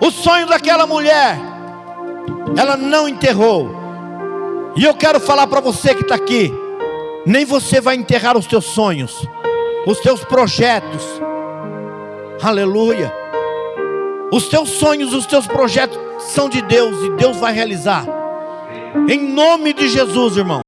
O sonho daquela mulher, ela não enterrou. E eu quero falar para você que está aqui: nem você vai enterrar os teus sonhos, os teus projetos. Aleluia. Os teus sonhos, os teus projetos são de Deus e Deus vai realizar. Em nome de Jesus, irmão.